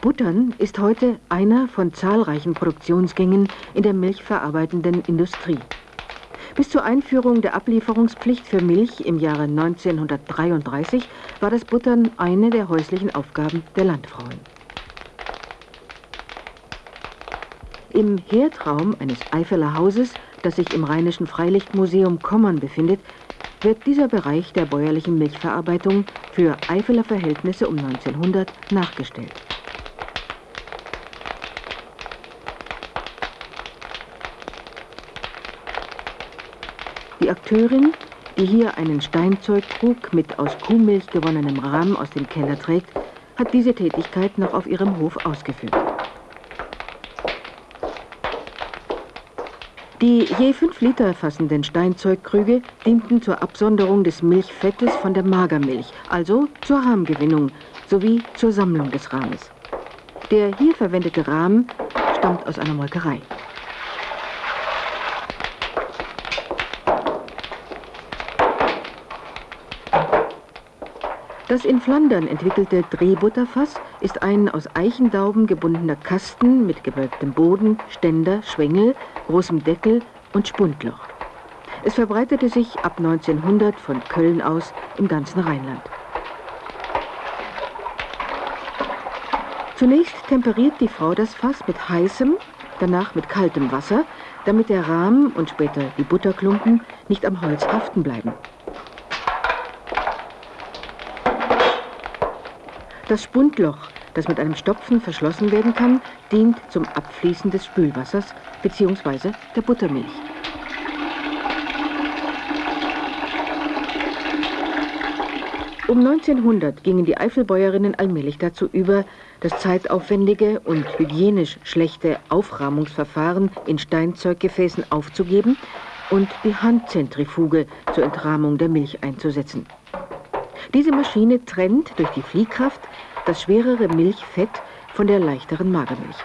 Buttern ist heute einer von zahlreichen Produktionsgängen in der milchverarbeitenden Industrie. Bis zur Einführung der Ablieferungspflicht für Milch im Jahre 1933 war das Buttern eine der häuslichen Aufgaben der Landfrauen. Im Herdraum eines Eifeler Hauses, das sich im Rheinischen Freilichtmuseum Kommern befindet, wird dieser Bereich der bäuerlichen Milchverarbeitung für Eifeler Verhältnisse um 1900 nachgestellt. Die Akteurin, die hier einen Steinzeugkrug mit aus Kuhmilch gewonnenem Rahmen aus dem Keller trägt, hat diese Tätigkeit noch auf ihrem Hof ausgeführt. Die je fünf Liter fassenden Steinzeugkrüge dienten zur Absonderung des Milchfettes von der Magermilch, also zur Rahmgewinnung sowie zur Sammlung des Rahmes. Der hier verwendete Rahmen stammt aus einer Molkerei. Das in Flandern entwickelte Drehbutterfass ist ein aus Eichendauben gebundener Kasten mit gewölbtem Boden, Ständer, Schwengel, großem Deckel und Spundloch. Es verbreitete sich ab 1900 von Köln aus im ganzen Rheinland. Zunächst temperiert die Frau das Fass mit heißem, danach mit kaltem Wasser, damit der Rahmen und später die Butterklumpen nicht am Holz haften bleiben. Das Spundloch, das mit einem Stopfen verschlossen werden kann, dient zum Abfließen des Spülwassers bzw. der Buttermilch. Um 1900 gingen die Eifelbäuerinnen allmählich dazu über, das zeitaufwendige und hygienisch schlechte Aufrahmungsverfahren in Steinzeuggefäßen aufzugeben und die Handzentrifuge zur Entrahmung der Milch einzusetzen. Diese Maschine trennt durch die Fliehkraft das schwerere Milchfett von der leichteren Magermilch.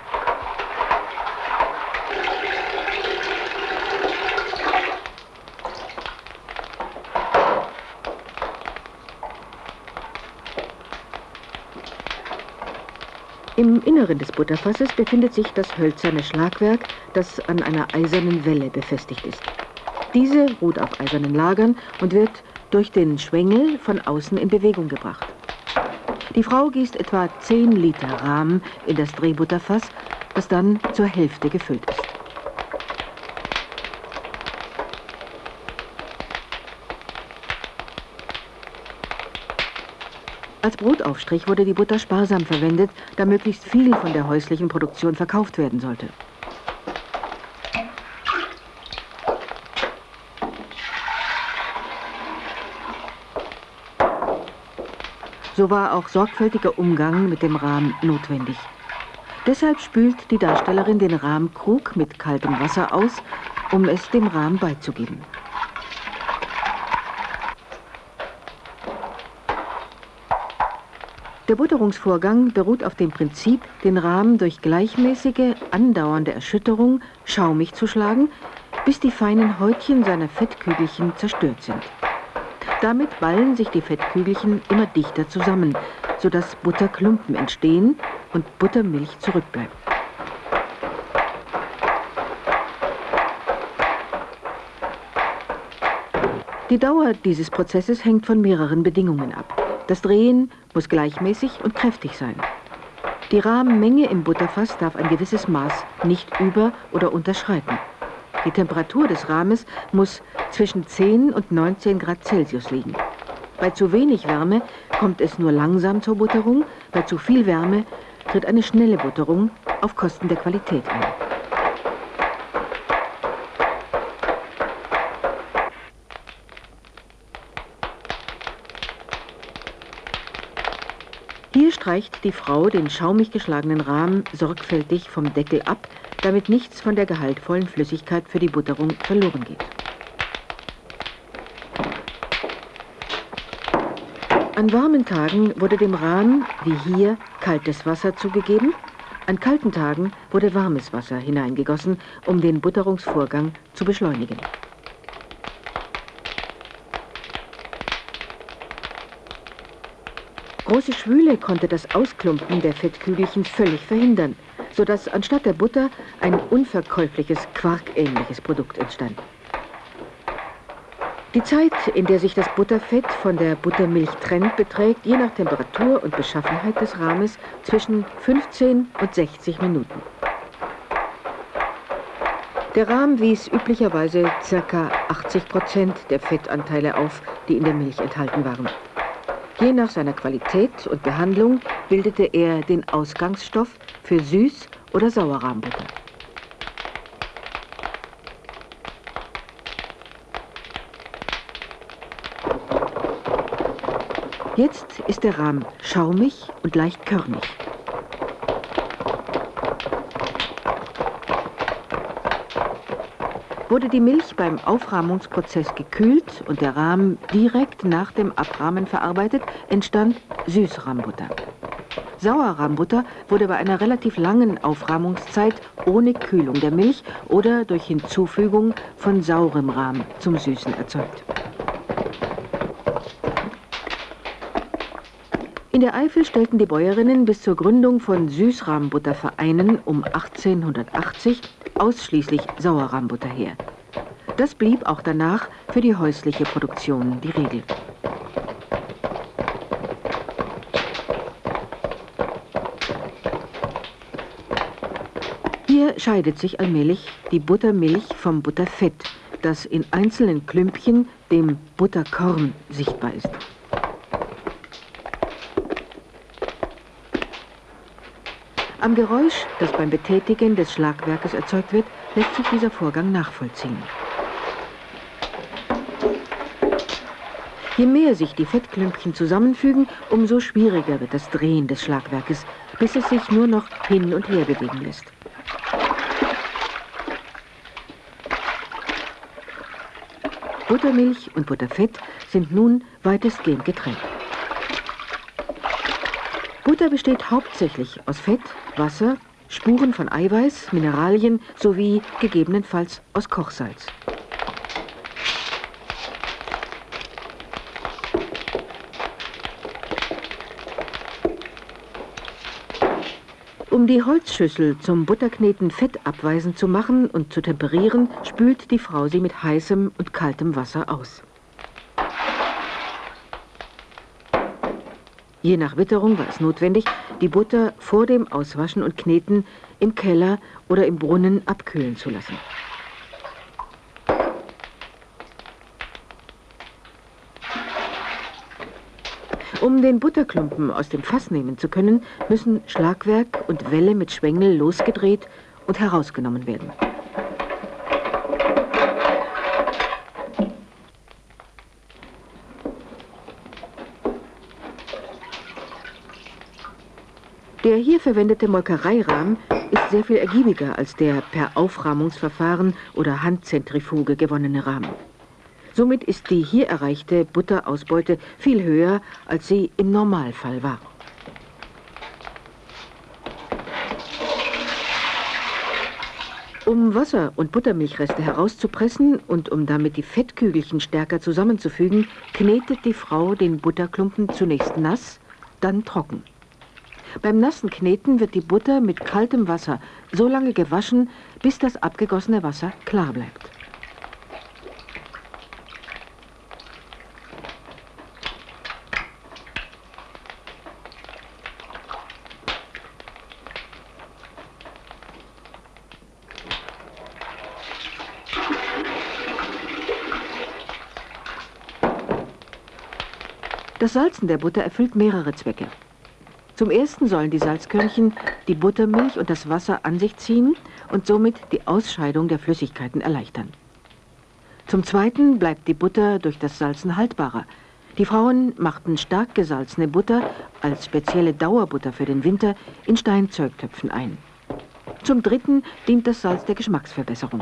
Im Inneren des Butterfasses befindet sich das hölzerne Schlagwerk, das an einer eisernen Welle befestigt ist. Diese ruht auf eisernen Lagern und wird durch den Schwengel von außen in Bewegung gebracht. Die Frau gießt etwa 10 Liter Rahmen in das Drehbutterfass, das dann zur Hälfte gefüllt ist. Als Brotaufstrich wurde die Butter sparsam verwendet, da möglichst viel von der häuslichen Produktion verkauft werden sollte. So war auch sorgfältiger Umgang mit dem Rahm notwendig. Deshalb spült die Darstellerin den Rahmkrug mit kaltem Wasser aus, um es dem Rahm beizugeben. Der Butterungsvorgang beruht auf dem Prinzip, den Rahmen durch gleichmäßige, andauernde Erschütterung schaumig zu schlagen, bis die feinen Häutchen seiner Fettkügelchen zerstört sind. Damit ballen sich die Fettkügelchen immer dichter zusammen, sodass Butterklumpen entstehen und Buttermilch zurückbleibt. Die Dauer dieses Prozesses hängt von mehreren Bedingungen ab. Das Drehen muss gleichmäßig und kräftig sein. Die Rahmenmenge im Butterfass darf ein gewisses Maß nicht über- oder unterschreiten. Die Temperatur des Rahmens muss zwischen 10 und 19 Grad Celsius liegen. Bei zu wenig Wärme kommt es nur langsam zur Butterung, bei zu viel Wärme tritt eine schnelle Butterung auf Kosten der Qualität ein. Hier streicht die Frau den schaumig geschlagenen Rahmen sorgfältig vom Deckel ab, damit nichts von der gehaltvollen Flüssigkeit für die Butterung verloren geht. An warmen Tagen wurde dem Rahmen, wie hier, kaltes Wasser zugegeben. An kalten Tagen wurde warmes Wasser hineingegossen, um den Butterungsvorgang zu beschleunigen. große Schwüle konnte das Ausklumpen der Fettkügelchen völlig verhindern, sodass anstatt der Butter ein unverkäufliches, quarkähnliches Produkt entstand. Die Zeit, in der sich das Butterfett von der Buttermilch trennt, beträgt je nach Temperatur und Beschaffenheit des Rahmes zwischen 15 und 60 Minuten. Der Rahm wies üblicherweise ca. 80 Prozent der Fettanteile auf, die in der Milch enthalten waren. Je nach seiner Qualität und Behandlung bildete er den Ausgangsstoff für Süß- oder Sauerrahmbutter. Jetzt ist der Rahm schaumig und leicht körnig. Wurde die Milch beim Aufrahmungsprozess gekühlt und der Rahm direkt nach dem Abrahmen verarbeitet, entstand Süßrahmbutter. Sauerrahmbutter wurde bei einer relativ langen Aufrahmungszeit ohne Kühlung der Milch oder durch Hinzufügung von saurem Rahm zum Süßen erzeugt. In der Eifel stellten die Bäuerinnen bis zur Gründung von Süßrahmbuttervereinen um 1880 ausschließlich Sauerrahmbutter her. Das blieb auch danach für die häusliche Produktion die Regel. Hier scheidet sich allmählich die Buttermilch vom Butterfett, das in einzelnen Klümpchen, dem Butterkorn, sichtbar ist. Am Geräusch, das beim Betätigen des Schlagwerkes erzeugt wird, lässt sich dieser Vorgang nachvollziehen. Je mehr sich die Fettklümpchen zusammenfügen, umso schwieriger wird das Drehen des Schlagwerkes, bis es sich nur noch hin und her bewegen lässt. Buttermilch und Butterfett sind nun weitestgehend getrennt. Butter besteht hauptsächlich aus Fett, Wasser, Spuren von Eiweiß, Mineralien sowie gegebenenfalls aus Kochsalz. Um die Holzschüssel zum Butterkneten fettabweisend zu machen und zu temperieren, spült die Frau sie mit heißem und kaltem Wasser aus. Je nach Witterung war es notwendig, die Butter vor dem Auswaschen und Kneten im Keller oder im Brunnen abkühlen zu lassen. Um den Butterklumpen aus dem Fass nehmen zu können, müssen Schlagwerk und Welle mit Schwengel losgedreht und herausgenommen werden. Der hier verwendete Molkereirahm ist sehr viel ergiebiger als der per Aufrahmungsverfahren oder Handzentrifuge gewonnene Rahmen. Somit ist die hier erreichte Butterausbeute viel höher, als sie im Normalfall war. Um Wasser und Buttermilchreste herauszupressen und um damit die Fettkügelchen stärker zusammenzufügen, knetet die Frau den Butterklumpen zunächst nass, dann trocken. Beim nassen Kneten wird die Butter mit kaltem Wasser so lange gewaschen, bis das abgegossene Wasser klar bleibt. Das Salzen der Butter erfüllt mehrere Zwecke. Zum ersten sollen die Salzkörnchen die Buttermilch und das Wasser an sich ziehen und somit die Ausscheidung der Flüssigkeiten erleichtern. Zum zweiten bleibt die Butter durch das Salzen haltbarer. Die Frauen machten stark gesalzene Butter als spezielle Dauerbutter für den Winter in Steinzeugtöpfen ein. Zum dritten dient das Salz der Geschmacksverbesserung.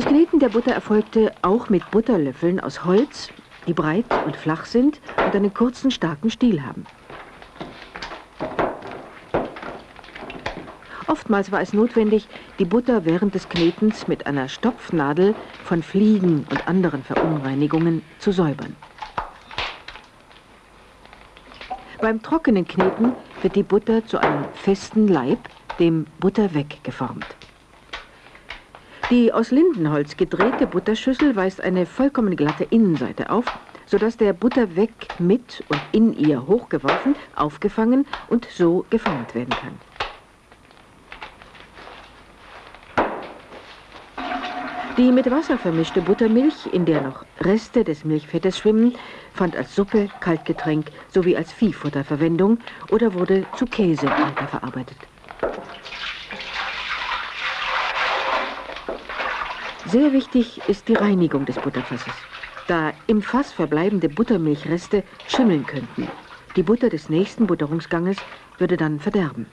Das Kneten der Butter erfolgte auch mit Butterlöffeln aus Holz, die breit und flach sind und einen kurzen, starken Stiel haben. Oftmals war es notwendig, die Butter während des Knetens mit einer Stopfnadel von Fliegen und anderen Verunreinigungen zu säubern. Beim trockenen Kneten wird die Butter zu einem festen Leib, dem Butterweg, geformt. Die aus Lindenholz gedrehte Butterschüssel weist eine vollkommen glatte Innenseite auf, sodass der Butterweg mit und in ihr hochgeworfen, aufgefangen und so geformt werden kann. Die mit Wasser vermischte Buttermilch, in der noch Reste des Milchfettes schwimmen, fand als Suppe, Kaltgetränk sowie als Viehfutter Verwendung oder wurde zu Käse weiterverarbeitet. Sehr wichtig ist die Reinigung des Butterfasses, da im Fass verbleibende Buttermilchreste schimmeln könnten. Die Butter des nächsten Butterungsganges würde dann verderben.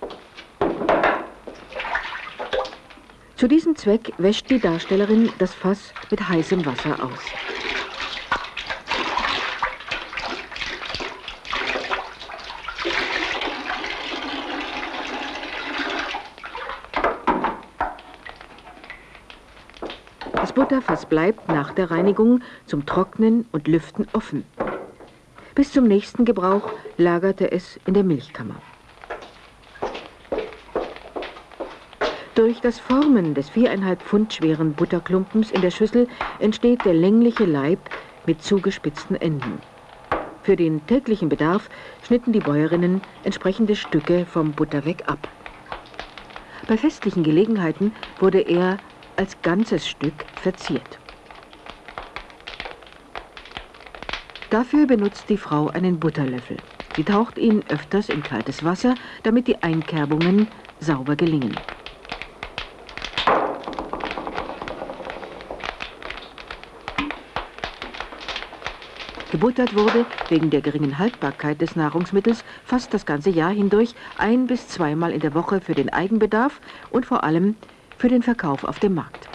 Zu diesem Zweck wäscht die Darstellerin das Fass mit heißem Wasser aus. Butterfass bleibt nach der Reinigung zum Trocknen und Lüften offen. Bis zum nächsten Gebrauch lagerte es in der Milchkammer. Durch das Formen des viereinhalb Pfund schweren Butterklumpens in der Schüssel entsteht der längliche Leib mit zugespitzten Enden. Für den täglichen Bedarf schnitten die Bäuerinnen entsprechende Stücke vom Butterweg ab. Bei festlichen Gelegenheiten wurde er als ganzes Stück verziert. Dafür benutzt die Frau einen Butterlöffel. Sie taucht ihn öfters in kaltes Wasser, damit die Einkerbungen sauber gelingen. Gebuttert wurde, wegen der geringen Haltbarkeit des Nahrungsmittels, fast das ganze Jahr hindurch ein- bis zweimal in der Woche für den Eigenbedarf und vor allem für den Verkauf auf dem Markt.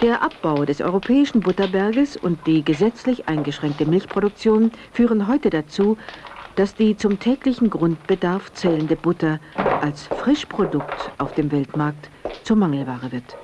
Der Abbau des europäischen Butterberges und die gesetzlich eingeschränkte Milchproduktion führen heute dazu, dass die zum täglichen Grundbedarf zählende Butter als Frischprodukt auf dem Weltmarkt zur Mangelware wird.